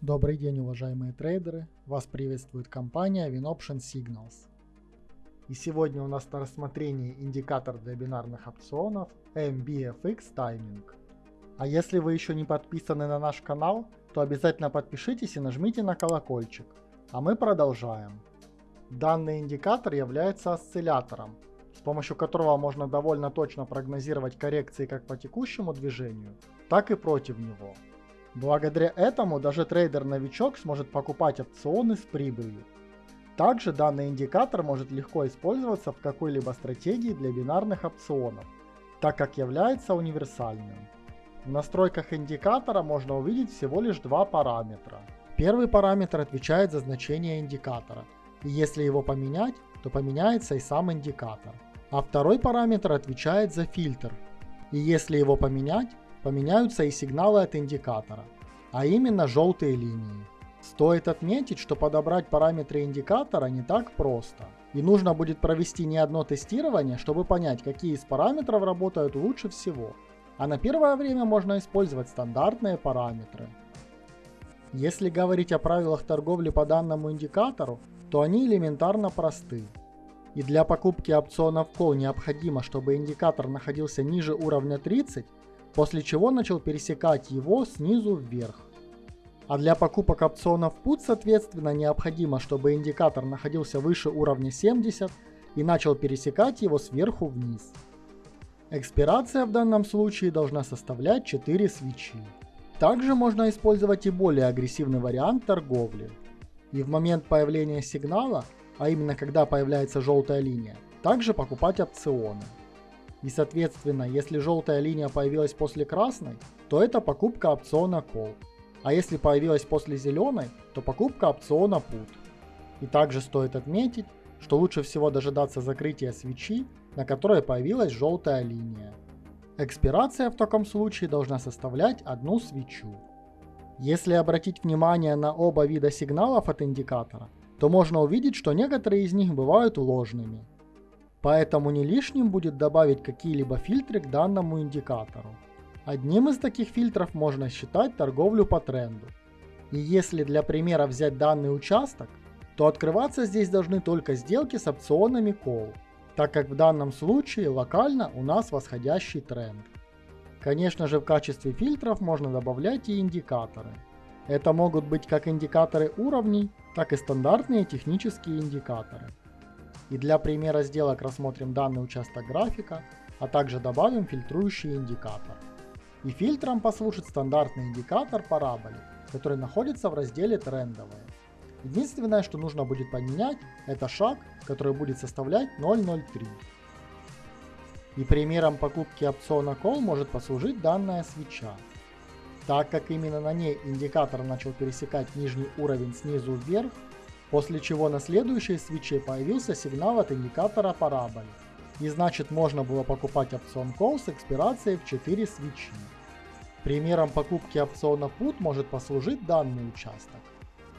Добрый день, уважаемые трейдеры! Вас приветствует компания WinOption Signals. И сегодня у нас на рассмотрении индикатор для бинарных опционов MBFX Timing. А если вы еще не подписаны на наш канал, то обязательно подпишитесь и нажмите на колокольчик. А мы продолжаем. Данный индикатор является осциллятором, с помощью которого можно довольно точно прогнозировать коррекции как по текущему движению, так и против него. Благодаря этому даже трейдер-новичок сможет покупать опционы с прибылью. Также данный индикатор может легко использоваться в какой-либо стратегии для бинарных опционов, так как является универсальным. В настройках индикатора можно увидеть всего лишь два параметра. Первый параметр отвечает за значение индикатора, и если его поменять, то поменяется и сам индикатор. А второй параметр отвечает за фильтр, и если его поменять, поменяются и сигналы от индикатора, а именно желтые линии. Стоит отметить, что подобрать параметры индикатора не так просто. И нужно будет провести не одно тестирование, чтобы понять, какие из параметров работают лучше всего. А на первое время можно использовать стандартные параметры. Если говорить о правилах торговли по данному индикатору, то они элементарно просты. И для покупки опционов Call необходимо, чтобы индикатор находился ниже уровня 30 после чего начал пересекать его снизу вверх. А для покупок опционов PUT, соответственно, необходимо, чтобы индикатор находился выше уровня 70 и начал пересекать его сверху вниз. Экспирация в данном случае должна составлять 4 свечи. Также можно использовать и более агрессивный вариант торговли. И в момент появления сигнала, а именно когда появляется желтая линия, также покупать опционы. И соответственно, если желтая линия появилась после красной, то это покупка опциона Call. А если появилась после зеленой, то покупка опциона Put. И также стоит отметить, что лучше всего дожидаться закрытия свечи, на которой появилась желтая линия. Экспирация в таком случае должна составлять одну свечу. Если обратить внимание на оба вида сигналов от индикатора, то можно увидеть, что некоторые из них бывают ложными. Поэтому не лишним будет добавить какие-либо фильтры к данному индикатору. Одним из таких фильтров можно считать торговлю по тренду. И если для примера взять данный участок, то открываться здесь должны только сделки с опционами call, так как в данном случае локально у нас восходящий тренд. Конечно же в качестве фильтров можно добавлять и индикаторы. Это могут быть как индикаторы уровней, так и стандартные технические индикаторы. И для примера сделок рассмотрим данный участок графика, а также добавим фильтрующий индикатор. И фильтром послужит стандартный индикатор параболи, который находится в разделе трендовые. Единственное, что нужно будет поменять, это шаг, который будет составлять 0.03. И примером покупки опциона Call может послужить данная свеча. Так как именно на ней индикатор начал пересекать нижний уровень снизу вверх, после чего на следующей свече появился сигнал от индикатора параболи. И значит можно было покупать опцион Call с экспирацией в 4 свечи. Примером покупки опциона Put может послужить данный участок.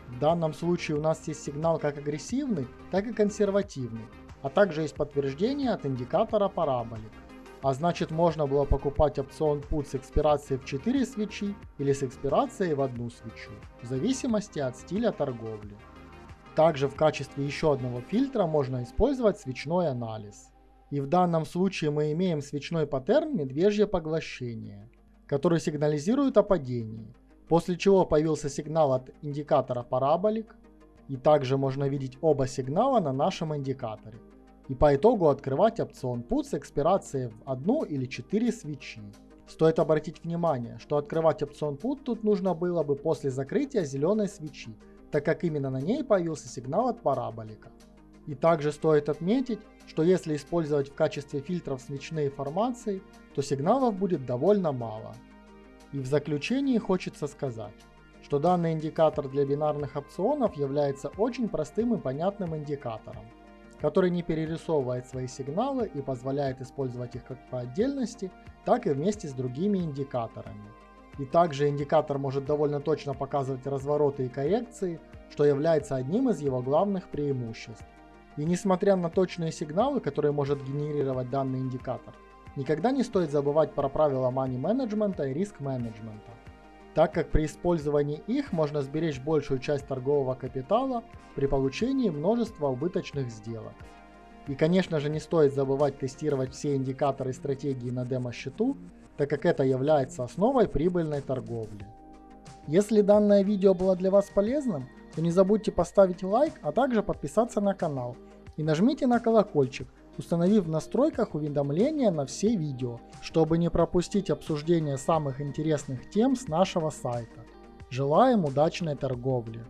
В данном случае у нас есть сигнал как агрессивный, так и консервативный, а также есть подтверждение от индикатора параболик. А значит можно было покупать опцион Put с экспирацией в 4 свечи или с экспирацией в одну свечу, в зависимости от стиля торговли. Также в качестве еще одного фильтра можно использовать свечной анализ. И в данном случае мы имеем свечной паттерн медвежье поглощение, который сигнализирует о падении, после чего появился сигнал от индикатора параболик, и также можно видеть оба сигнала на нашем индикаторе. И по итогу открывать опцион PUT с экспирацией в одну или четыре свечи. Стоит обратить внимание, что открывать опцион PUT тут нужно было бы после закрытия зеленой свечи, так как именно на ней появился сигнал от параболика. И также стоит отметить, что если использовать в качестве фильтров свечные формации, то сигналов будет довольно мало. И в заключении хочется сказать, что данный индикатор для бинарных опционов является очень простым и понятным индикатором, который не перерисовывает свои сигналы и позволяет использовать их как по отдельности, так и вместе с другими индикаторами. И также индикатор может довольно точно показывать развороты и коррекции, что является одним из его главных преимуществ. И несмотря на точные сигналы, которые может генерировать данный индикатор, никогда не стоит забывать про правила money менеджмента и риск менеджмента. так как при использовании их можно сберечь большую часть торгового капитала при получении множества убыточных сделок. И конечно же не стоит забывать тестировать все индикаторы стратегии на демо-счету, так как это является основой прибыльной торговли. Если данное видео было для вас полезным, то не забудьте поставить лайк, а также подписаться на канал и нажмите на колокольчик, установив в настройках уведомления на все видео, чтобы не пропустить обсуждение самых интересных тем с нашего сайта. Желаем удачной торговли!